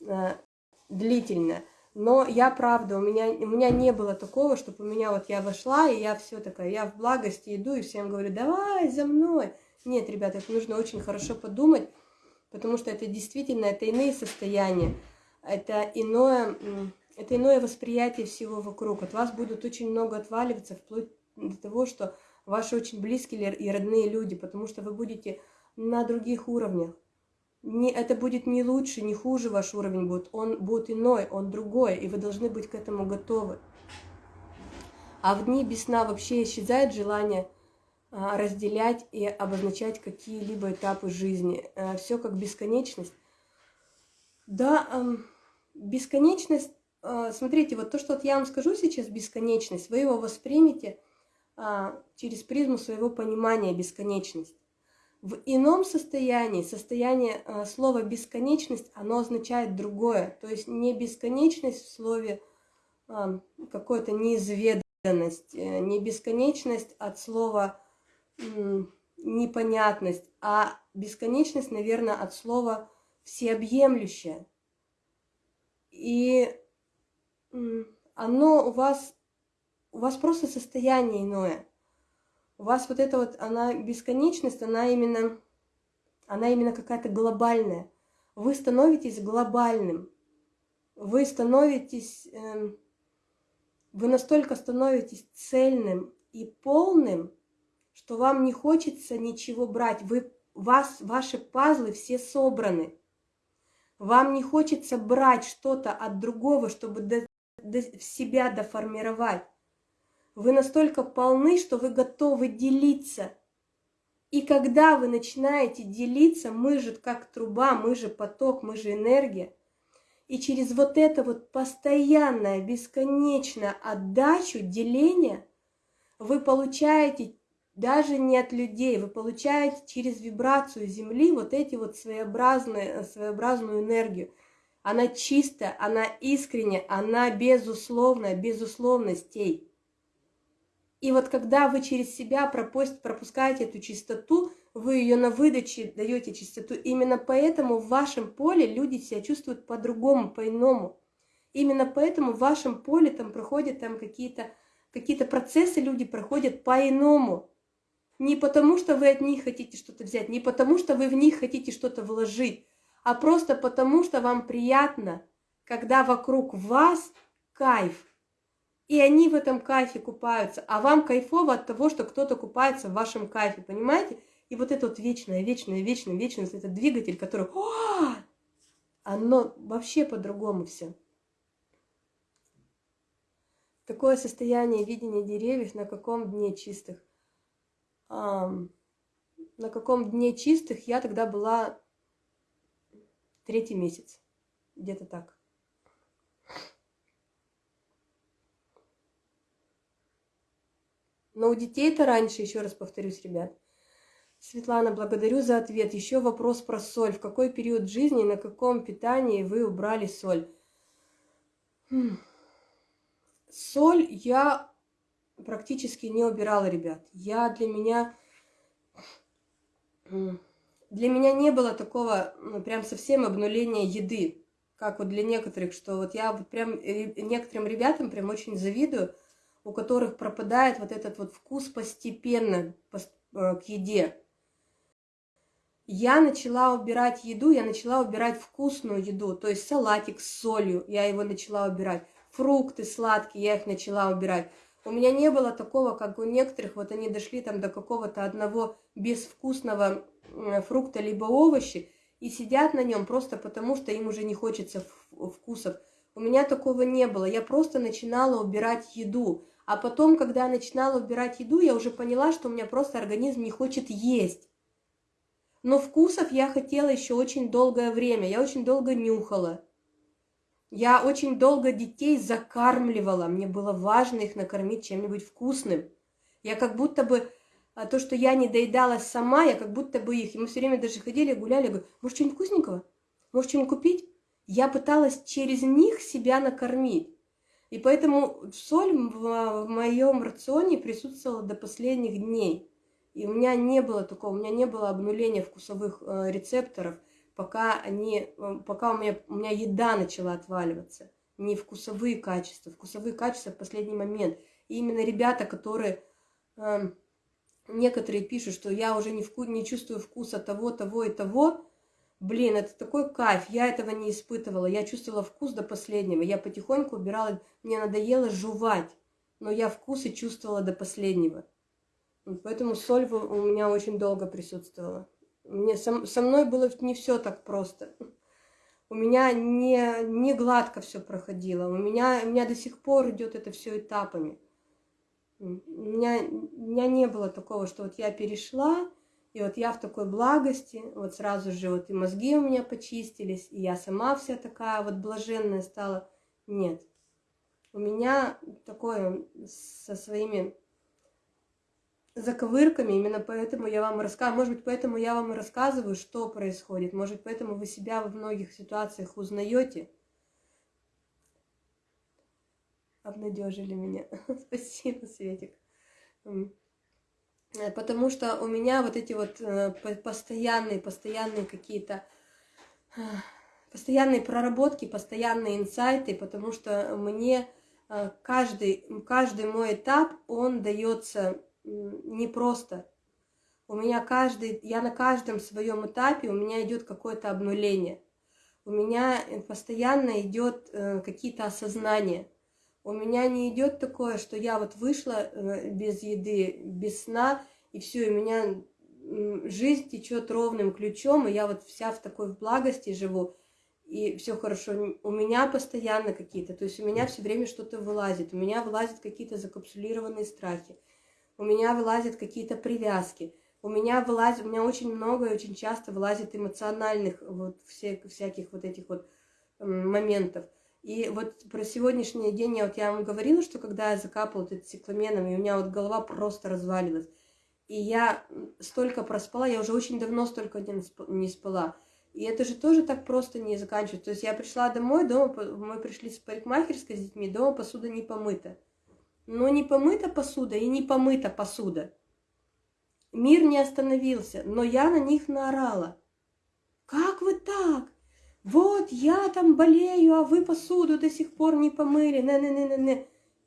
э, длительное. Но я, правда, у меня, у меня не было такого, чтобы у меня вот я вошла, и я все такая, я в благости иду, и всем говорю, давай за мной. Нет, ребята, это нужно очень хорошо подумать, потому что это действительно, это иные состояния, это иное, это иное восприятие всего вокруг. От вас будут очень много отваливаться, вплоть до того, что ваши очень близкие и родные люди, потому что вы будете на других уровнях. Не, это будет не лучше, не хуже ваш уровень будет, он будет иной, он другой, и вы должны быть к этому готовы. А в дни без сна вообще исчезает желание а, разделять и обозначать какие-либо этапы жизни. А, все как бесконечность. Да, бесконечность, а, смотрите, вот то, что я вам скажу сейчас, бесконечность, вы его воспримете – через призму своего понимания бесконечность. В ином состоянии, состояние а, слова бесконечность, оно означает другое. То есть не бесконечность в слове а, какой-то неизведанность, э, не бесконечность от слова непонятность, а бесконечность, наверное, от слова всеобъемлющая. И оно у вас, у вас просто состояние иное. У вас вот эта вот, она бесконечность, она именно, она именно какая-то глобальная. Вы становитесь глобальным. Вы становитесь, э, вы настолько становитесь цельным и полным, что вам не хочется ничего брать. Вы, вас, ваши пазлы все собраны. Вам не хочется брать что-то от другого, чтобы до, до себя доформировать. Вы настолько полны, что вы готовы делиться. И когда вы начинаете делиться, мы же как труба, мы же поток, мы же энергия. И через вот это вот постоянное, бесконечное отдачу, деление, вы получаете даже не от людей, вы получаете через вибрацию Земли вот эти вот своеобразные, своеобразную энергию. Она чистая, она искренняя, она безусловная, безусловностей. И вот когда вы через себя пропускаете эту чистоту, вы ее на выдаче даете чистоту. Именно поэтому в вашем поле люди себя чувствуют по-другому, по-иному. Именно поэтому в вашем поле там проходят там какие-то какие-то процессы, люди проходят по-иному. Не потому, что вы от них хотите что-то взять, не потому, что вы в них хотите что-то вложить, а просто потому, что вам приятно, когда вокруг вас кайф. И они в этом кайфе купаются, а вам кайфово от того, что кто-то купается в вашем кайфе, понимаете? И вот это вот вечное, вечное, вечное, вот этот двигатель, который... О! Оно вообще по-другому все. Такое состояние видения деревьев на каком дне чистых? на каком дне чистых я тогда была третий месяц, где-то так. Но у детей-то раньше, еще раз повторюсь, ребят. Светлана, благодарю за ответ. Еще вопрос про соль. В какой период жизни, на каком питании вы убрали соль? Хм. Соль я практически не убирала, ребят. Я для меня... Для меня не было такого, ну, прям совсем обнуления еды, как вот для некоторых, что вот я вот прям некоторым ребятам прям очень завидую, у которых пропадает вот этот вот вкус постепенно э, к еде. Я начала убирать еду, я начала убирать вкусную еду, то есть салатик с солью, я его начала убирать, фрукты сладкие, я их начала убирать. У меня не было такого, как у некоторых, вот они дошли там до какого-то одного безвкусного фрукта либо овощи и сидят на нем просто потому, что им уже не хочется вкусов. У меня такого не было, я просто начинала убирать еду. А потом, когда я начинала убирать еду, я уже поняла, что у меня просто организм не хочет есть. Но вкусов я хотела еще очень долгое время, я очень долго нюхала. Я очень долго детей закармливала, мне было важно их накормить чем-нибудь вкусным. Я как будто бы, а, то, что я не доедала сама, я как будто бы их, и мы все время даже ходили, гуляли, говорю, может, что-нибудь вкусненького? Может, что-нибудь купить? Я пыталась через них себя накормить. И поэтому соль в, моем рационе присутствовала до последних дней. И у меня не было такого, у меня не было обнуления вкусовых э, рецепторов – пока, они, пока у, меня, у меня еда начала отваливаться. Не вкусовые качества. Вкусовые качества в последний момент. И именно ребята, которые... Э, некоторые пишут, что я уже не, вку, не чувствую вкуса того, того и того. Блин, это такой кайф. Я этого не испытывала. Я чувствовала вкус до последнего. Я потихоньку убирала. Мне надоело жевать. Но я вкусы чувствовала до последнего. Поэтому соль у меня очень долго присутствовала. Мне, со, со мной было не все так просто. У меня не, не гладко все проходило. У меня, у меня до сих пор идет это все этапами. У меня, у меня не было такого, что вот я перешла, и вот я в такой благости, вот сразу же вот и мозги у меня почистились, и я сама вся такая вот блаженная стала. Нет. У меня такое со своими заковырками, именно поэтому я вам рассказываю, может быть, поэтому я вам рассказываю, что происходит, может, поэтому вы себя во многих ситуациях узнаете. Обнадежили меня. [LAUGHS] Спасибо, Светик. Э, потому что у меня вот эти вот э, постоянные, постоянные какие-то э, постоянные проработки, постоянные инсайты, потому что мне каждый, каждый мой этап, он дается непросто. У меня каждый, я на каждом своем этапе, у меня идет какое-то обнуление. У меня постоянно идет какие-то осознания. У меня не идет такое, что я вот вышла э, без еды, без сна, и все, у меня жизнь течет ровным ключом, и я вот вся в такой благости живу, и все хорошо. У меня постоянно какие-то, то есть у меня все время что-то вылазит, у меня вылазят какие-то закапсулированные страхи, у меня вылазят какие-то привязки, у меня вылазит, у меня очень много и очень часто вылазит эмоциональных вот всех, всяких вот этих вот моментов. И вот про сегодняшний день я вот я вам говорила, что когда я закапала вот цикламеном, и у меня вот голова просто развалилась. И я столько проспала, я уже очень давно столько не спала. И это же тоже так просто не заканчивается. То есть я пришла домой, дома мы пришли с парикмахерской с детьми, дома посуда не помыта. Но не помыта посуда и не помыта посуда. Мир не остановился, но я на них наорала. Как вы так? Вот я там болею, а вы посуду до сих пор не помыли, не-не-не-не-не.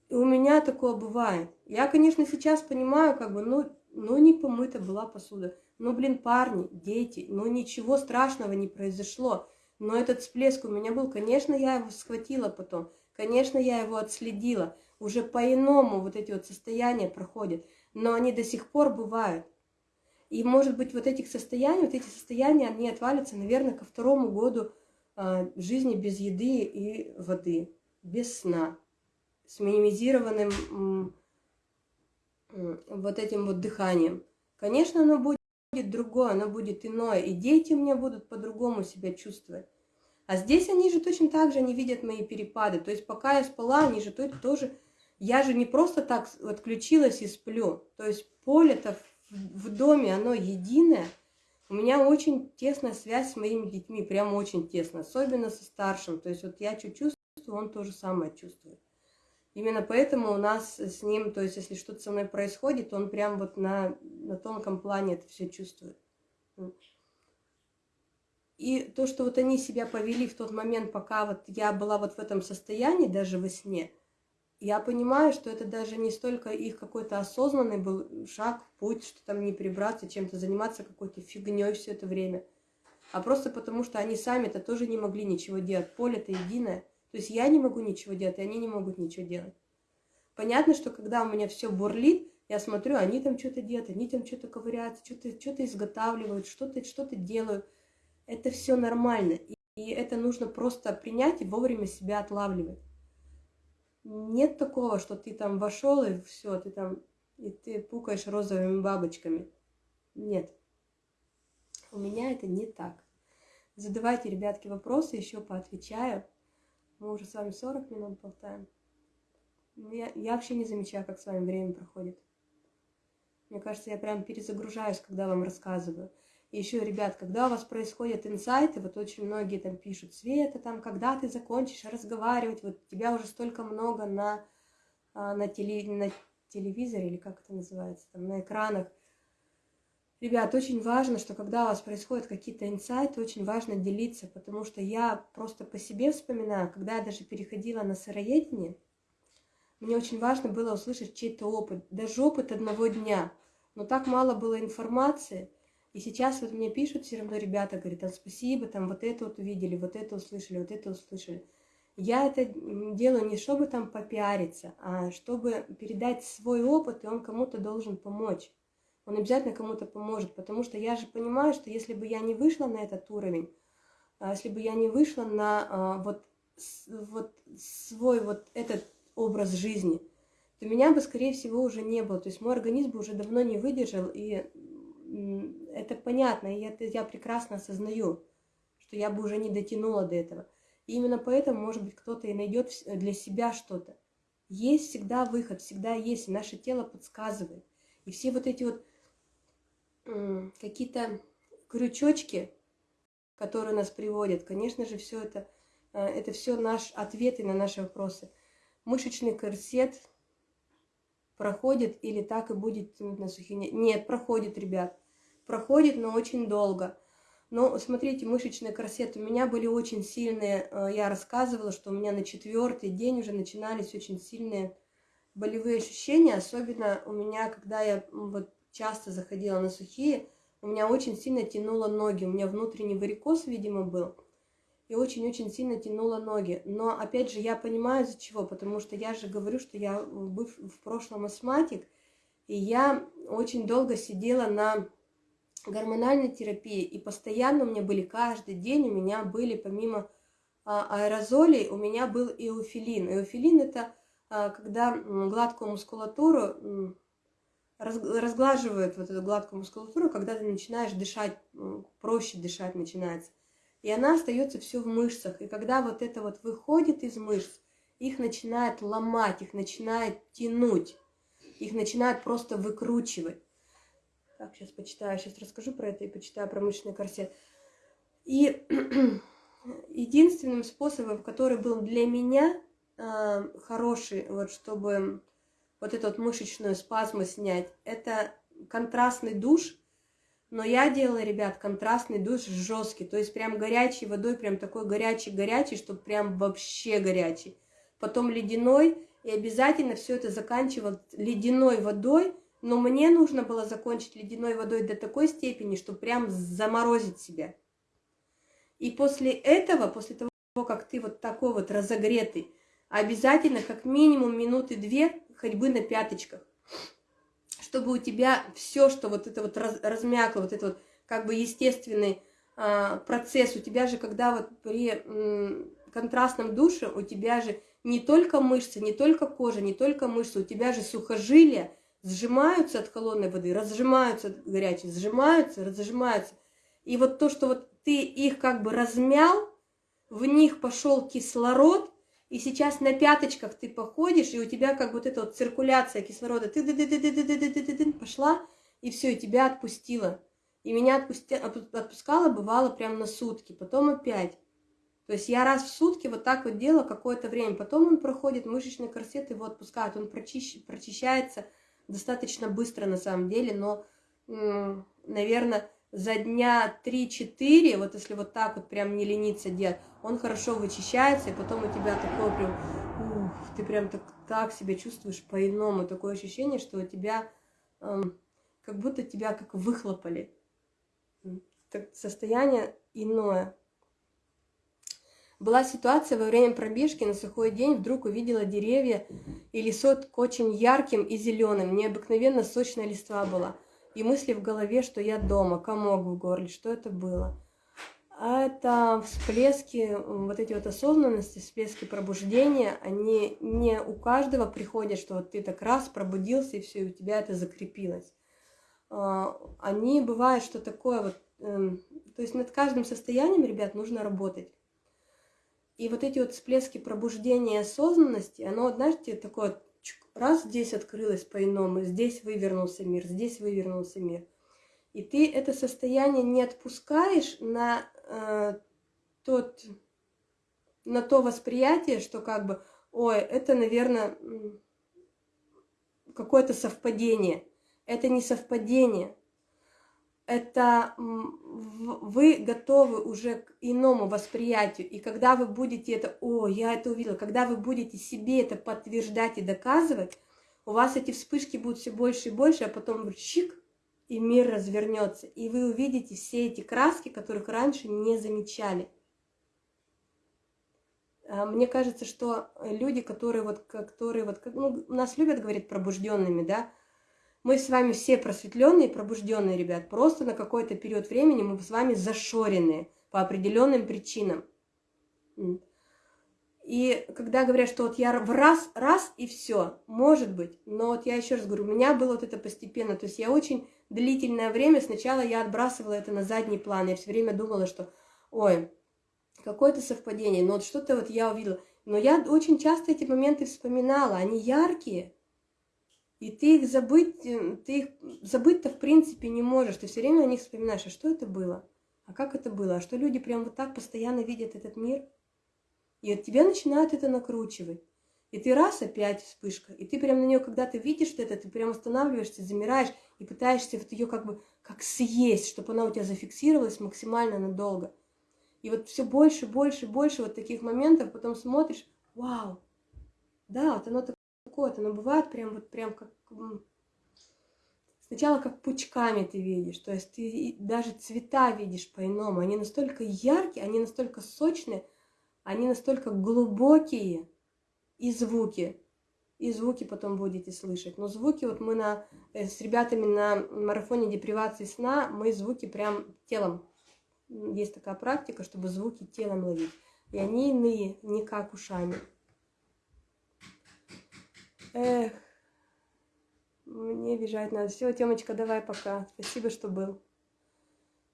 У меня такое бывает. Я, конечно, сейчас понимаю, как бы, ну, ну не помыта была посуда. Ну, блин, парни, дети, ну ничего страшного не произошло. Но этот всплеск у меня был, конечно, я его схватила потом, конечно, я его отследила. Уже по-иному вот эти вот состояния проходят, но они до сих пор бывают. И, может быть, вот этих состояний, вот эти состояния, они отвалятся, наверное, ко второму году жизни без еды и воды, без сна, с минимизированным вот этим вот дыханием. Конечно, оно будет другое, оно будет иное, и дети у меня будут по-другому себя чувствовать. А здесь они же точно так же не видят мои перепады. То есть пока я спала, они же тоже... Я же не просто так отключилась и сплю. То есть поле-то в доме, оно единое – у меня очень тесная связь с моими детьми, прям очень тесно, особенно со старшим. То есть вот я что чувствую, он то же самое чувствует. Именно поэтому у нас с ним, то есть если что-то со мной происходит, он прям вот на, на тонком плане это все чувствует. И то, что вот они себя повели в тот момент, пока вот я была вот в этом состоянии, даже во сне – я понимаю, что это даже не столько их какой-то осознанный был шаг, путь, что там не прибраться, чем-то заниматься какой-то фигней все это время, а просто потому, что они сами-то тоже не могли ничего делать. Поле-то единое. То есть я не могу ничего делать, и они не могут ничего делать. Понятно, что когда у меня все бурлит, я смотрю, они там что-то делают, они там что-то ковыряются, что-то что изготавливают, что-то что делают. Это все нормально. И, и это нужно просто принять и вовремя себя отлавливать. Нет такого, что ты там вошел и все, ты там и ты пукаешь розовыми бабочками. Нет. У меня это не так. Задавайте, ребятки, вопросы, еще поотвечаю. Мы уже с вами 40 минут болтаем. Я, я вообще не замечаю, как с вами время проходит. Мне кажется, я прям перезагружаюсь, когда вам рассказываю. И еще, ребят, когда у вас происходят инсайты, вот очень многие там пишут, Света, там, когда ты закончишь разговаривать, вот тебя уже столько много на, а, на, теле, на телевизоре, или как это называется, там, на экранах. Ребят, очень важно, что когда у вас происходят какие-то инсайты, очень важно делиться, потому что я просто по себе вспоминаю, когда я даже переходила на сыроедение, мне очень важно было услышать чей-то опыт, даже опыт одного дня. Но так мало было информации – и сейчас вот мне пишут все равно ребята, говорят, там спасибо, там вот это вот увидели, вот это услышали, вот это услышали. Я это делаю не чтобы там попиариться, а чтобы передать свой опыт, и он кому-то должен помочь. Он обязательно кому-то поможет, потому что я же понимаю, что если бы я не вышла на этот уровень, а если бы я не вышла на а, вот, вот свой вот этот образ жизни, то меня бы, скорее всего, уже не было. То есть мой организм бы уже давно не выдержал, и это понятно, и это я прекрасно осознаю, что я бы уже не дотянула до этого. И именно поэтому, может быть, кто-то и найдет для себя что-то. Есть всегда выход, всегда есть, и наше тело подсказывает. И все вот эти вот какие-то крючочки, которые нас приводят, конечно же, все это, э, это все наш ответы на наши вопросы. Мышечный корсет проходит или так и будет на сухие. Нет, проходит, ребят. Проходит, но очень долго. Но смотрите, мышечный корсет у меня были очень сильные. Э, я рассказывала, что у меня на четвертый день уже начинались очень сильные болевые ощущения. Особенно у меня, когда я вот часто заходила на сухие, у меня очень сильно тянуло ноги. У меня внутренний варикоз, видимо, был и очень-очень сильно тянула ноги. Но, опять же, я понимаю, из-за чего, потому что я же говорю, что я быв в прошлом астматик, и я очень долго сидела на гормональной терапии, и постоянно у меня были, каждый день у меня были, помимо а, аэрозолей, у меня был эофилин. Эофилин – это а, когда гладкую мускулатуру разглаживают вот эту гладкую мускулатуру, когда ты начинаешь дышать, проще дышать начинается и она остается все в мышцах. И когда вот это вот выходит из мышц, их начинает ломать, их начинает тянуть, их начинает просто выкручивать. Так, сейчас почитаю, сейчас расскажу про это и почитаю про мышечный корсет. И [CLEARS THROAT] единственным способом, который был для меня э, хороший, вот чтобы вот эту вот мышечную спазму снять, это контрастный душ – но я делала, ребят, контрастный душ жесткий, то есть прям горячей водой, прям такой горячий-горячий, чтобы прям вообще горячий. Потом ледяной, и обязательно все это заканчивал ледяной водой, но мне нужно было закончить ледяной водой до такой степени, что прям заморозить себя. И после этого, после того, как ты вот такой вот разогретый, обязательно как минимум минуты две ходьбы на пяточках чтобы у тебя все, что вот это вот раз, размякло, вот это вот как бы естественный а, процесс, у тебя же, когда вот при контрастном душе, у тебя же не только мышцы, не только кожа, не только мышцы, у тебя же сухожилия сжимаются от холодной воды, разжимаются от горячей, сжимаются, разжимаются. И вот то, что вот ты их как бы размял, в них пошел кислород, и сейчас на пяточках ты походишь, и у тебя как вот эта вот циркуляция кислорода, ты ды ды ды ды ды ды ды ды ды пошла, и все, и тебя отпустила. И меня отпусти, отпускала, бывало, прям на сутки, потом опять. То есть я раз в сутки вот так вот делала какое-то время, потом он проходит, мышечный корсет его отпускает, он прочищ, прочищается достаточно быстро на самом деле, но, наверное, за дня 3-4, вот если вот так вот прям не лениться делать, он хорошо вычищается, и потом у тебя такое прям, ух, ты прям так, так себя чувствуешь по-иному, такое ощущение, что у тебя, как будто тебя как выхлопали. Так, состояние иное. Была ситуация во время пробежки на сухой день, вдруг увидела деревья и лесот очень ярким и зеленым, необыкновенно сочная листва была и мысли в голове, что я дома, комок в горле, что это было. А это всплески, вот эти вот осознанности, всплески пробуждения, они не у каждого приходят, что вот ты так раз пробудился, и все, и у тебя это закрепилось. А, они бывают, что такое вот, эм, то есть над каждым состоянием, ребят, нужно работать. И вот эти вот всплески пробуждения осознанности, оно, знаете, такое раз здесь открылось по-иному, здесь вывернулся мир, здесь вывернулся мир. И ты это состояние не отпускаешь на э, тот, на то восприятие, что как бы, ой, это, наверное, какое-то совпадение. Это не совпадение это вы готовы уже к иному восприятию. И когда вы будете это, о, я это увидела, когда вы будете себе это подтверждать и доказывать, у вас эти вспышки будут все больше и больше, а потом чик, и мир развернется. И вы увидите все эти краски, которых раньше не замечали. А, мне кажется, что люди, которые вот, которые вот, ну, нас любят говорить пробужденными, да, мы с вами все просветленные, пробужденные, ребят. Просто на какой-то период времени мы с вами зашоренные по определенным причинам. И когда говорят, что вот я в раз, раз и все, может быть, но вот я еще раз говорю, у меня было вот это постепенно, то есть я очень длительное время, сначала я отбрасывала это на задний план, я все время думала, что, ой, какое-то совпадение, но вот что-то вот я увидела. Но я очень часто эти моменты вспоминала, они яркие, и ты их забыть, э, ты их забыть-то в принципе не можешь. Ты все время о них вспоминаешь, а что это было? А как это было? А что люди прям вот так постоянно видят этот мир? И от тебя начинают это накручивать. И ты раз, опять вспышка. И ты прям на нее, когда ты видишь это, ты прям останавливаешься, замираешь и пытаешься вот ее как бы как съесть, чтобы она у тебя зафиксировалась максимально надолго. И вот все больше, больше, больше вот таких моментов, потом смотришь, вау, да, вот оно такое, вот оно бывает прям вот прям как сначала как пучками ты видишь, то есть ты даже цвета видишь по-иному, они настолько яркие, они настолько сочные, они настолько глубокие, и звуки. И звуки потом будете слышать. Но звуки, вот мы на, э, с ребятами на марафоне депривации сна, мы звуки прям телом. Есть такая практика, чтобы звуки телом ловить. И они иные, не как ушами. Эх, мне бежать надо. Все, Темочка, давай пока. Спасибо, что был.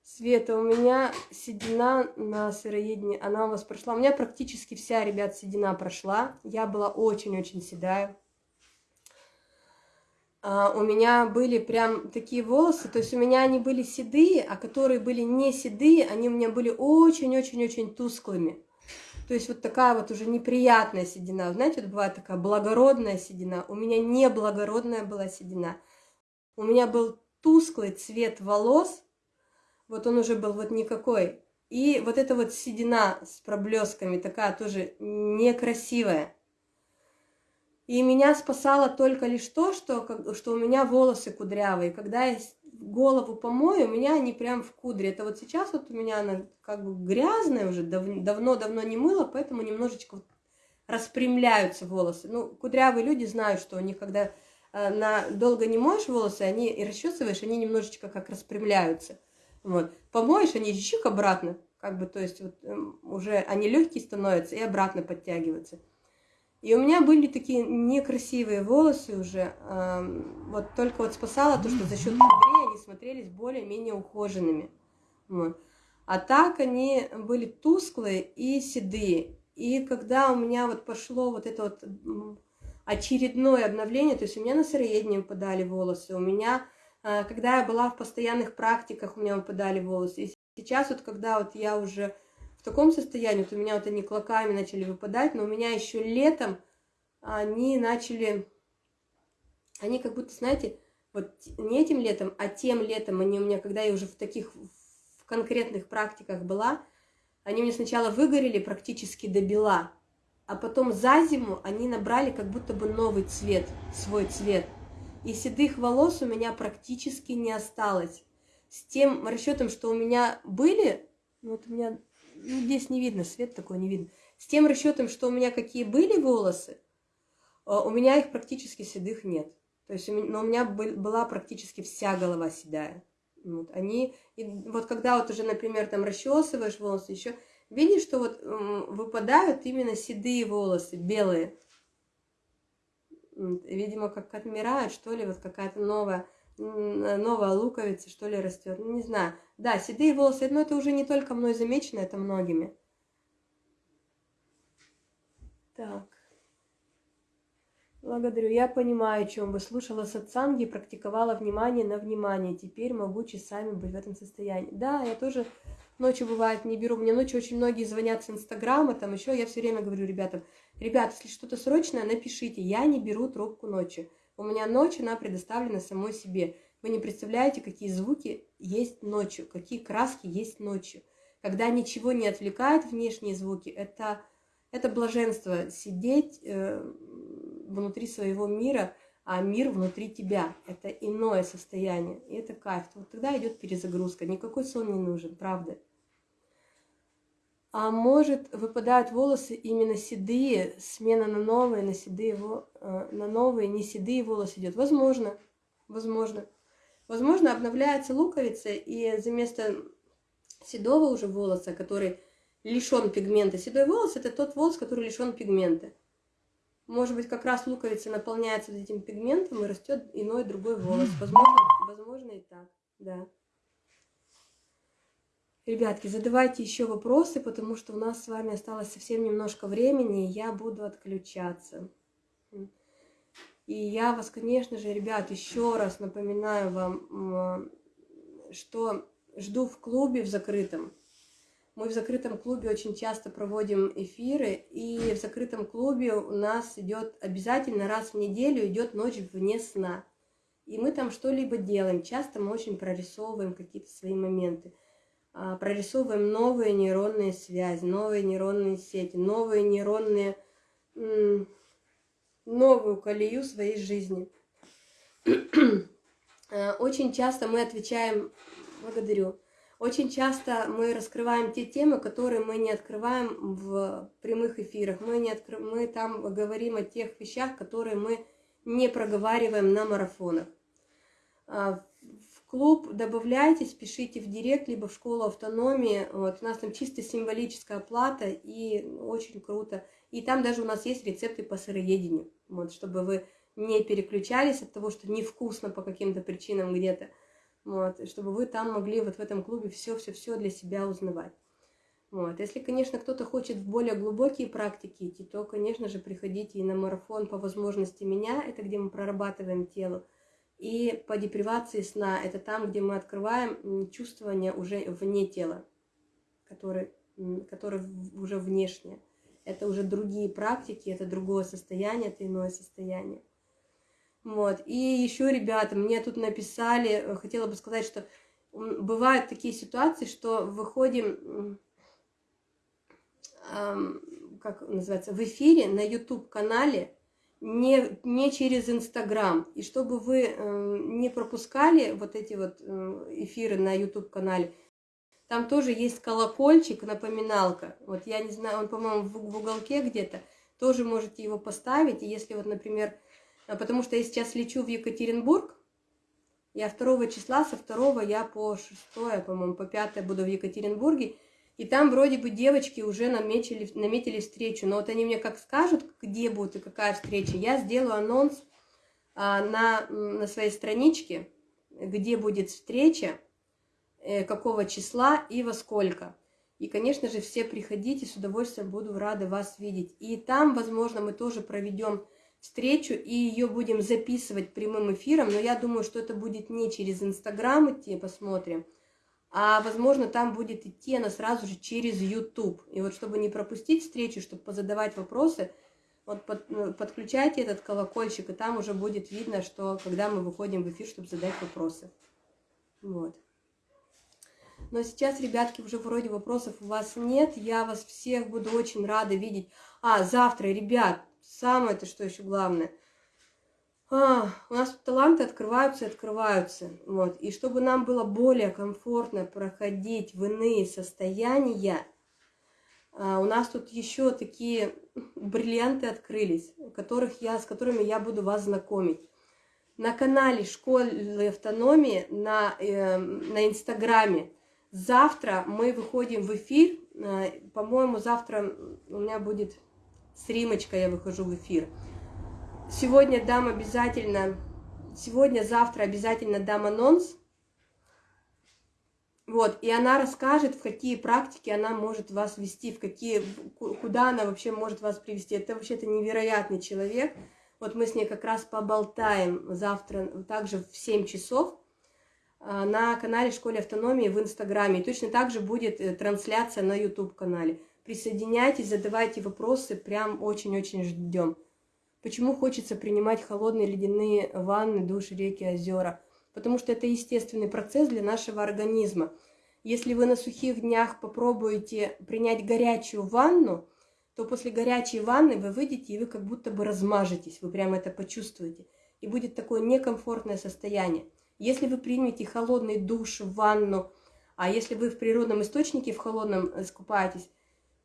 Света, у меня седина на сыроедении, она у вас прошла. У меня практически вся, ребят, седина прошла. Я была очень-очень седая. А, у меня были прям такие волосы, то есть у меня они были седые, а которые были не седые, они у меня были очень-очень-очень тусклыми. То есть вот такая вот уже неприятная седина. Знаете, вот бывает такая благородная седина. У меня не благородная была седина. У меня был тусклый цвет волос, вот он уже был вот никакой. И вот эта вот седина с проблесками, такая тоже некрасивая. И меня спасало только лишь то, что, что у меня волосы кудрявые. Когда я голову помою, у меня они прям в кудре. Это вот сейчас вот у меня она как бы грязная уже, давно-давно не мыла, поэтому немножечко распрямляются волосы. Ну, кудрявые люди знают, что у них, когда э, на долго не моешь волосы, они и расчесываешь, они немножечко как распрямляются. Вот. Помоешь, они чик обратно, как бы, то есть вот, эм, уже они легкие становятся и обратно подтягиваются. И у меня были такие некрасивые волосы уже, вот только вот спасало то, что за счет кудрей они смотрелись более-менее ухоженными. Вот. А так они были тусклые и седые. И когда у меня вот пошло вот это вот очередное обновление, то есть у меня на сыроедение выпадали волосы, у меня а, когда я была в постоянных практиках, у меня выпадали волосы. И сейчас вот, когда вот я уже в таком состоянии, вот у меня вот они клоками начали выпадать, но у меня еще летом они начали, они как будто, знаете, вот не этим летом, а тем летом, они у меня, когда я уже в таких в конкретных практиках была, они мне сначала выгорели практически до бела, а потом за зиму они набрали как будто бы новый цвет, свой цвет – и седых волос у меня практически не осталось. С тем расчетом, что у меня были, ну вот у меня, ну здесь не видно, свет такой не видно. С тем расчетом, что у меня какие были волосы, э, у меня их практически седых нет. То есть, но у меня была практически вся голова седая. Вот, они, и вот когда вот уже, например, там расчесываешь волосы, еще видишь, что вот выпадают именно седые волосы, белые. Видимо, как отмирают, что ли, вот какая-то новая, новая луковица, что ли, растет. Ну, не знаю. Да, седые волосы, но это уже не только мной замечено, это многими. Так. Благодарю. Я понимаю, о чем вы. Слушала сатсанги, практиковала внимание на внимание. Теперь могу часами быть в этом состоянии. Да, я тоже ночью бывает не беру. Мне ночью очень многие звонят с Инстаграма, там еще. Я все время говорю ребятам, Ребят, если что-то срочное, напишите. Я не беру трубку ночью. У меня ночь, она предоставлена самой себе. Вы не представляете, какие звуки есть ночью, какие краски есть ночью. Когда ничего не отвлекает внешние звуки, это, это блаженство сидеть э, внутри своего мира, а мир внутри тебя. Это иное состояние, и это кайф. Вот тогда идет перезагрузка. Никакой сон не нужен, правда. А может, выпадают волосы именно седые, смена на новые, на седые, э, на новые, не седые волосы идет. Возможно, возможно. Возможно, обновляется луковица, и за место седого уже волоса, который лишен пигмента, седой волос – это тот волос, который лишен пигмента. Может быть, как раз луковица наполняется этим пигментом и растет иной другой волос. Возможно, возможно и так, да. Ребятки, задавайте еще вопросы, потому что у нас с вами осталось совсем немножко времени, и я буду отключаться. И я вас, конечно же, ребят, еще раз напоминаю вам, что жду в клубе в закрытом. Мы в закрытом клубе очень часто проводим эфиры, и в закрытом клубе у нас идет обязательно раз в неделю идет ночь вне сна. И мы там что-либо делаем. Часто мы очень прорисовываем какие-то свои моменты. А, прорисовываем новые нейронные связи, новые нейронные сети, новые нейронные, новую колею своей жизни. А, [CLEARS THROAT] очень часто мы отвечаем, благодарю, очень часто мы раскрываем те темы, которые мы не открываем в прямых эфирах. Мы, не откры... мы там говорим о тех вещах, которые мы не проговариваем на марафонах. А, в клуб добавляйтесь, пишите в директ, либо в школу автономии. Вот, у нас там чисто символическая плата и очень круто. И там даже у нас есть рецепты по сыроедению, вот, чтобы вы не переключались от того, что невкусно по каким-то причинам где-то вот, чтобы вы там могли вот в этом клубе все-все-все для себя узнавать. Вот. Если, конечно, кто-то хочет в более глубокие практики идти, то, конечно же, приходите и на марафон по возможности меня, это где мы прорабатываем тело, и по депривации сна, это там, где мы открываем чувствование уже вне тела, которые, которые уже внешнее. Это уже другие практики, это другое состояние, это иное состояние. Вот. И еще, ребята, мне тут написали, э, хотела бы сказать, что бывают такие ситуации, что выходим, эм, как называется, в эфире на YouTube-канале, не, не через Инстаграм. И чтобы вы э, не пропускали вот эти вот э, эфиры на YouTube-канале, там тоже есть колокольчик, напоминалка. Вот я не знаю, он, по-моему, в, в уголке где-то. Тоже можете его поставить. И если вот, например, а потому что я сейчас лечу в Екатеринбург, я 2 числа, со 2 я по 6, по-моему, по 5 буду в Екатеринбурге, и там вроде бы девочки уже наметили, наметили встречу, но вот они мне как скажут, где будут и какая встреча, я сделаю анонс а, на, на своей страничке, где будет встреча, э, какого числа и во сколько. И, конечно же, все приходите, с удовольствием буду рада вас видеть. И там, возможно, мы тоже проведем встречу и ее будем записывать прямым эфиром, но я думаю, что это будет не через Инстаграм идти, посмотрим, а, возможно, там будет идти она сразу же через YouTube. И вот чтобы не пропустить встречу, чтобы позадавать вопросы, вот под, ну, подключайте этот колокольчик, и там уже будет видно, что когда мы выходим в эфир, чтобы задать вопросы. Вот. Но сейчас, ребятки, уже вроде вопросов у вас нет. Я вас всех буду очень рада видеть. А, завтра, ребят, Самое-то, что еще главное. А, у нас таланты открываются и открываются. Вот. И чтобы нам было более комфортно проходить в иные состояния, а, у нас тут еще такие бриллианты открылись, которых я, с которыми я буду вас знакомить. На канале Школы автономии на, э, на Инстаграме завтра мы выходим в эфир. Э, По-моему, завтра у меня будет с Римочкой я выхожу в эфир. Сегодня дам обязательно, сегодня, завтра обязательно дам анонс. Вот, и она расскажет, в какие практики она может вас вести, в какие, куда она вообще может вас привести. Это вообще-то невероятный человек. Вот мы с ней как раз поболтаем завтра, также в 7 часов на канале Школе Автономии в Инстаграме. И точно так же будет э, трансляция на YouTube-канале. Присоединяйтесь, задавайте вопросы, прям очень-очень ждем. Почему хочется принимать холодные ледяные ванны, души, реки, озера? Потому что это естественный процесс для нашего организма. Если вы на сухих днях попробуете принять горячую ванну, то после горячей ванны вы выйдете, и вы как будто бы размажетесь, вы прямо это почувствуете. И будет такое некомфортное состояние. Если вы примете холодный душ, ванну, а если вы в природном источнике в холодном искупаетесь,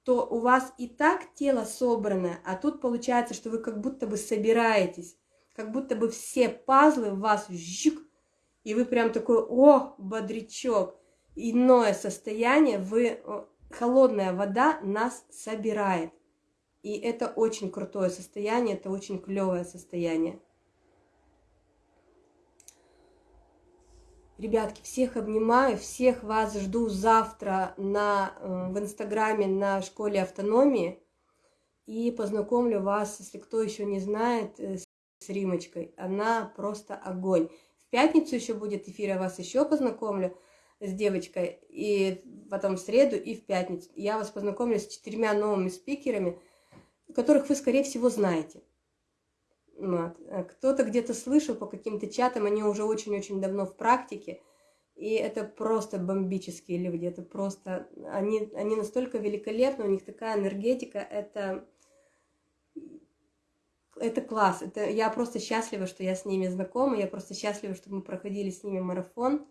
то у вас и так тело собрано, а тут получается, что вы как будто бы собираетесь, как будто бы все пазлы в вас жик, и вы прям такой, о, бодрячок, иное состояние, вы, холодная вода нас собирает. И это очень крутое состояние, это очень клевое состояние. Ребятки, всех обнимаю, всех вас жду завтра на, э, в Инстаграме на Школе Автономии. И познакомлю вас, если кто еще не знает, э, с Римочкой. Она просто огонь. В пятницу еще будет эфир, я вас еще познакомлю. с девочкой, и потом в среду и в пятницу. Я вас познакомлю с четырьмя новыми спикерами, которых вы, скорее всего, знаете. А кто-то где-то слышал по каким-то чатам, они уже очень-очень давно в практике, и это просто бомбические люди, это просто, они, они настолько великолепны, у них такая энергетика, это, это класс, это, я просто счастлива, что я с ними знакома, я просто счастлива, что мы проходили с ними марафон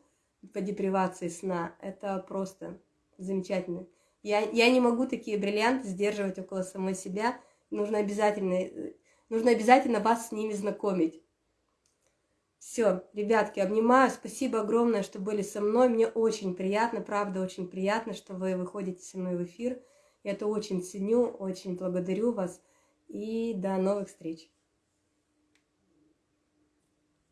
по депривации сна, это просто замечательно. Я, я не могу такие бриллианты сдерживать около самой себя, нужно обязательно, нужно обязательно вас с ними знакомить. Все, ребятки, обнимаю. Спасибо огромное, что были со мной. Мне очень приятно, правда, очень приятно, что вы выходите со мной в эфир. Я это очень ценю, очень благодарю вас. И до новых встреч.